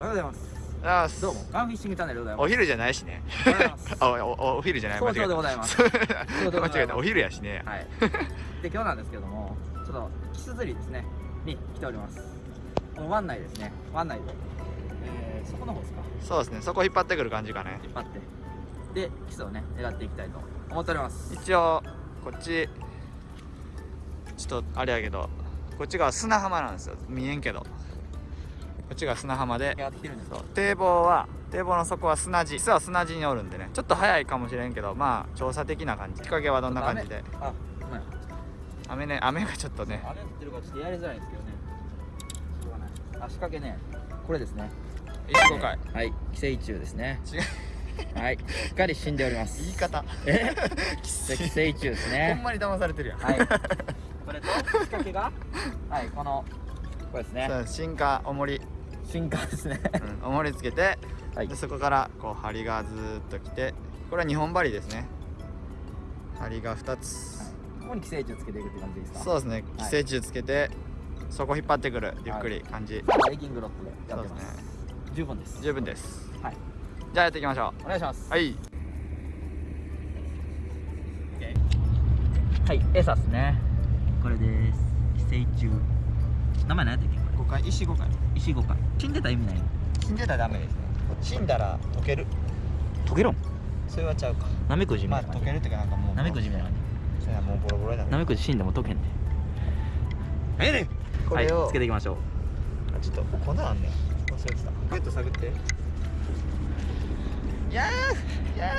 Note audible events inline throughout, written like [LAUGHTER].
おはようございます。あーどうも。ガンフィッシングチャンネルでございます。お昼じゃないしね。おはようございます。あおおお昼じゃない。早朝でございます。早朝でございます。間違えた。お昼やしね。はい。[LAUGHS] で今日なんですけどもちょっとキス釣りですねに来ております。この湾内ですね。湾内で。えー、そこの方ですか？そうですね。そこ引っ張ってくる感じかね。引っ張って。でキスをね狙っていきたいと思っております。一応こっちちょっとあれやけどこっちが砂浜なんですよ。見えんけどこっちが砂浜で。堤防は堤防の底は砂地。実は砂地におるんでね。ちょっと早いかもしれんけどまあ調査的な感じ。日陰はどんな感じで。雨ね雨がちょっとね。雨降ってるからちょっとやりづらいんですけどね。しょうがない。あ仕掛けねこれですね。石5回はい。寄生虫ですね。違う。はい。しっかり死んでおります。言い方。え？[LAUGHS] 寄生虫ですほねんまに騙されてるやん。はい。これと仕掛けが？はいこのこれですね。進化重り、進化ですね。うん、重りつけて、はい。でそこからこう針がずーっときてこれは2本針ですね。針が2つ、ここに寄生虫つけていくって感じですか？そうですね。寄はい。生虫つけて、そこ引っ張ってくるゆっくり感じ、エイキングロッドでやってます。そうです十分です。十分です。はい。じゃあやっていきましょお願いします。うはい。はい餌っすね。これです。寄生虫。名前何やったっけ？こ5回石5回れ石五回死んでたら意味ないの？死んでたらダメですね。死んだら溶ける。溶けろ。んそれはちゃうか。ナメクジみまあたいな感じ。溶けるっていうかなんかもう。ナメクジみたいな感それはもうボロボロになるじナメクジ死んでも溶けんでええねこれを、はいつけていきましょう。あちょっと粉あんねん。忘れてた。グッと探って。やーや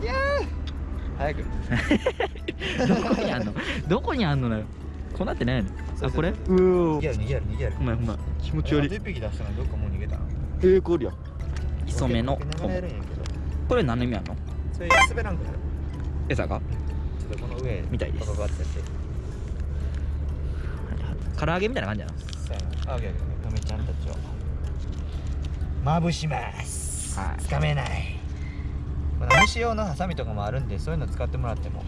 ーやー。早く。[LAUGHS] どこにあんの？どこにあんのなよ。粉ってないの？あこれ？う逃げる逃げる逃げる。ほんまやほんま気持ちあ悪い。と一匹出したのどっかもう逃げたなえー、これや。磯目の溶けながらやるんやけど。これ何の意味あんの？それ滑らんくなる餌が？ちょっとこの上みたいです。バババってやって。唐揚げみたいな感じやな。そうやな。あげあげ嫁ちゃんたちを。まぶします。はい。つかめない。まあ虫用のハサミとかもあるんでそういうの使ってもらっても。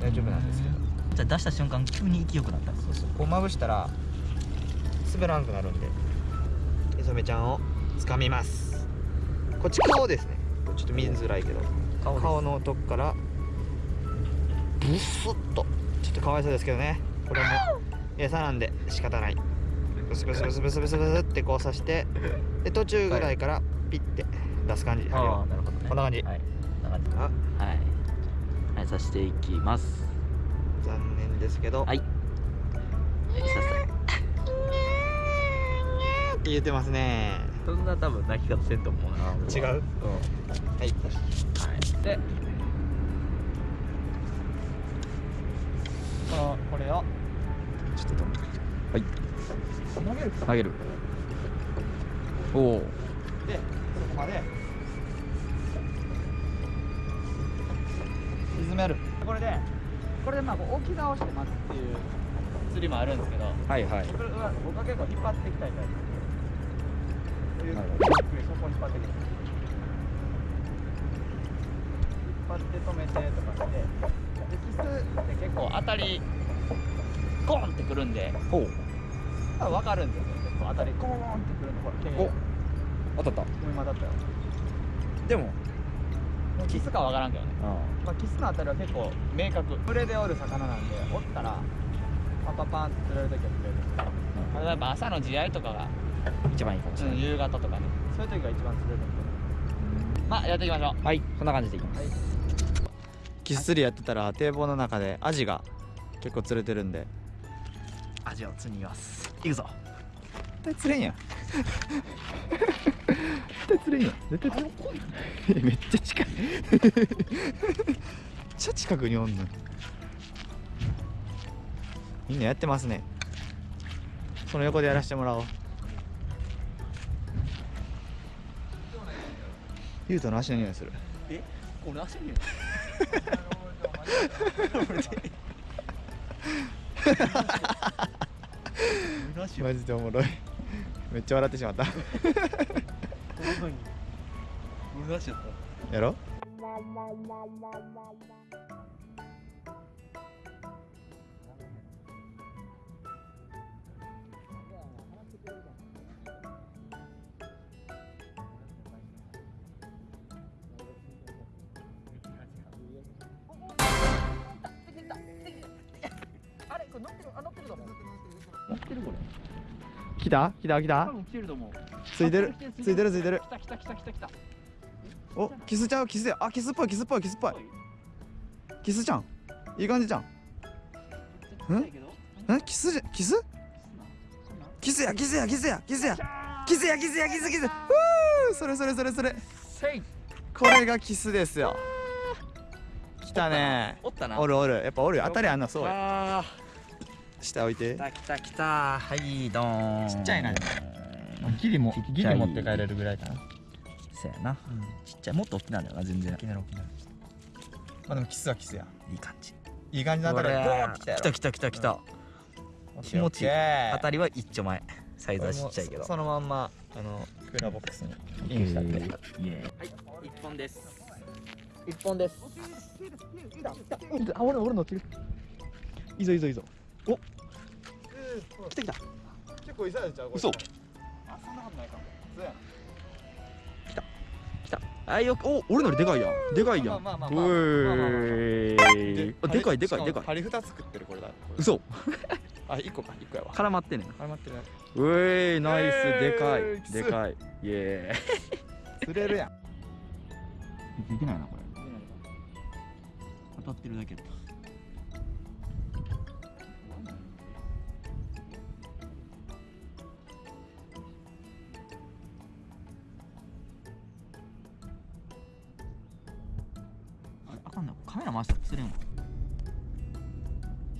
大丈夫なんですけど。じゃあ出した瞬間急に勢いよくなった。そうそう。こうまぶしたら滑らんくなるんでで染ちゃんを掴みます。こっち顔ですね。ちょっと見づらいけど顔のとこからブスッと。ちょっとかわいそうですけどね。これも餌なんで仕方ない。ブスブスブスブスブスブスってこうさしてで途中ぐらいからピッて出す感じ、針ああをなるほどね。こんな感じ。はい。こんな感じ。あ。はい。はいさしていきます。残念ですけど、はい。はいさって言ってますね。さそんな多分泣き方せんと思うな。違う？うん。はい。はい。でこのこれを。ちょっと止めてはい。投げる。投げる。おおでそこまで。沈める。これでこれでまあこう置き直して待つっていう釣りもあるんですけど。はいはい。僕は結構引っ張っていきたいタイプゆっくりそこ引っ張ってい。く引っ張って止めてとかしてでキスって結構当たりゴーンってくるんでほう多分分かるんですよ結構当たりゴーンってくるのほら手に当たった今だったよでもキスか分からんけどねまあ、キスのあたりは結構明確群れでおる魚なんでおったらパンパンパンって釣れる時は釣れるんですけど例えば朝の地合い。とかが、一番いいかもしれない、夕方とかね。そういう時が一番釣れるんで。まあやっていきましょう。はいこんな感じでいきます、キス釣りやってたら堤防の中でアジが結構釣れてるんで。味を釣ります。いくぞ。絶対釣れんやん。絶対釣れんやん。絶対釣れんめっちゃ近い。めっちゃ近くにおんの。みんなやってますね。その横でやらせてもらおうゆうとの足の匂いする。え？これ足に [LAUGHS] マジでおもろい。めっちゃ笑ってしまった。俺足なってるあなってるだもんなってるこれ来た来た来た多分来てると思うついてるついてるついてる来た来た来た来た来たおキスちゃうキスやあキスっぽいキスっぽいキスっぽいキスちゃんいい感じじゃんんんキスじゃキスキスやキスやキスやキスやキスやキスやキスキスふうそれそれそれそれこれがキスですよ来たねおるおるやっぱおる当たりあんなそうや下置いて。来た来た来た。はいどーん。ちっちゃいな。ギリもギリ持って帰れるぐらいかな。せやな。ちっちゃいもっと大きなんだよな全然。きなる大きなるまあでもキスはキスや。いい感じ。いい感じの当たりこれ。ボーンったやろ。来た来た来た来た。気持ちいい。当たりは一丁前。サイズはちっちゃいけど。そのまんまあのクーラーボックスにインしたんではい一本です。一本です。あ俺俺乗ってる。いいぞいいぞいいぞお。来た来た。結構いされちゃう？嘘。あそんなことないかも。そうや来た。あよくお俺のよりでかいやん。でかいやん。まあまあまあまあうまあまあえあでかいでかい。でかい。針二つ作ってるこれだ。嘘。あ一個か。一個やわ。絡まってんねん。絡まってる。なうえーナイス。でかえーい。でかい。イエ釣れるやん。ーイついてないなこれ当たってるだけだかんなカメラ回したら釣れんわ。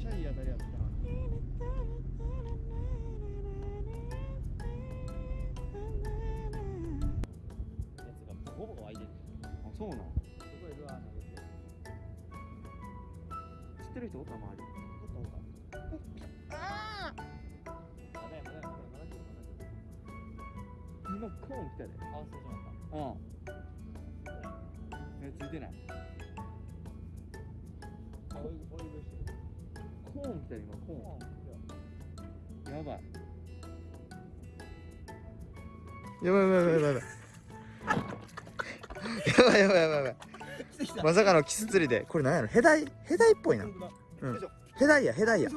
シャイ当たりやっやつがボコボコ開いてる。あそうなんすごいルアー投げて知ってる人おった周り。まだやまだやまだ。やまだや今コーン来たで。あそうしまった。うん。えついてないコーン来た今コーンやばいやばいやばい。やばいやばいやばい。やばいやばいやばい。まさかのキス釣りでこれなんやろ。ヘダイヘダイっぽいな、うん、ヘダイやヘダイや。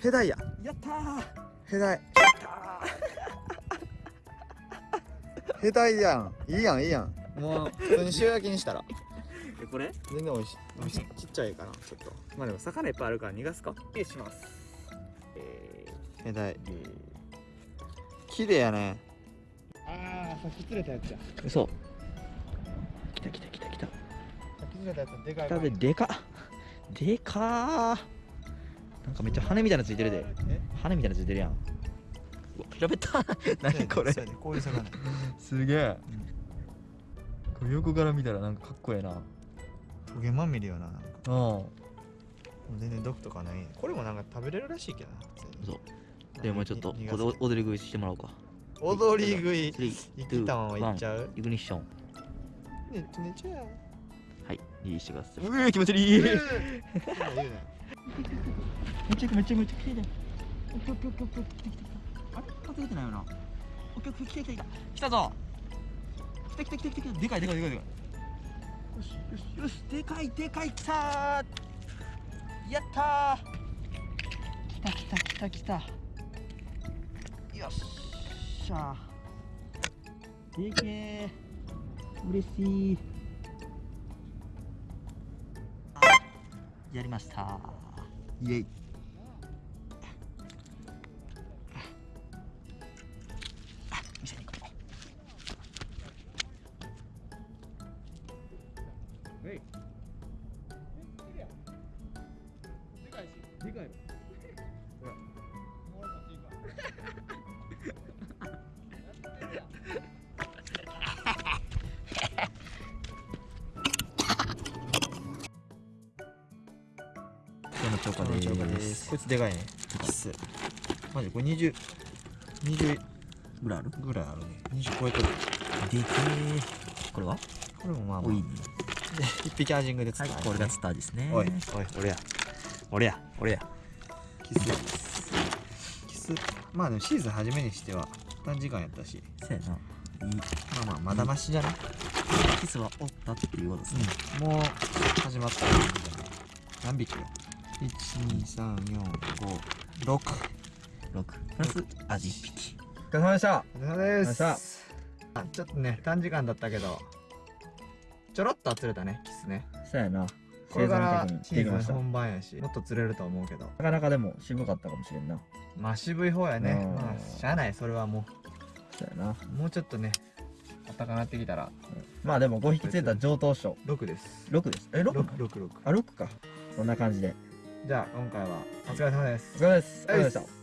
ヘダイや。や。ったーヘダイヘダイやん。いいやん。いいやん。もう普通に塩焼きにしたらえこれ？全然美味しい。美味しい。ちっちゃいかなちょっと。まあでも魚いっぱいあるから逃がすか。失礼します。えヘダイーえ綺麗やね。ああさっき釣れたやつや。ー嘘。来た来た来た来た。さっき釣れたやつでか来たででか。っでかー。なんかめっちゃ羽みたいなのついてるで。羽みたいなのついてるやん。うわ平べった。何これ？こういう魚すげえ、これ横から見たらなんかかっこええなトゲまみれよななんか。うん。全然毒とかないこれもなんか食べれるらしいけどなそう。でもちょっとにここで踊り食いしてもらおうか。踊り食い。3生きたままいっちゃう？イグニッションねねちゃうはい。リリースしてください。うえ気持ち悪い。めちゃめちゃめちゃ来てて来て来てあれ？風来てないよな。オッケーオッケー来た。来た来たぞ来た来た来た来た。でかいでかいでかいでかいよしよしよしでかいでかいきたやったー。来たきたきたきた。よっしゃでけえ嬉しい。やりましたイエイ。今日の超過こです。こいつでかいね。キス。マジこれ20 20ぐらいある？ぐらいあるね。20超えてる。でけえこれは？これもまあまあ。おいいね。で [LAUGHS] 一匹アジングで釣ったはいこれがスターですね。おいおい俺や。俺や俺や。キス。ですキス。まあでもシーズン初めにしては短時間やったし。せやな。いい。まあまあまだましじゃない？キスはおったっていうことですね。うん。もう始まった。感じじゃない何匹よ12345 6 6プラス味1匹。疲れ様でした。お疲れ様でお疲れ様すあちょっとね短時間だったけど。ちょろっとは釣れたねキスね。そうやな。これからシーズン本番やしもっと釣れると思うけど。かなかでも渋かったかもしれんな。まあ渋い方やね。うん。まあしゃあないそれはもそうやな。うもうちょっとね暖かなってきたら。まあでも5匹釣れた上等賞。6です。6です。え 6? 666あ6か。こんな感じでじゃあ今回はお疲れ様です。お疲れ様です。ありがとうございました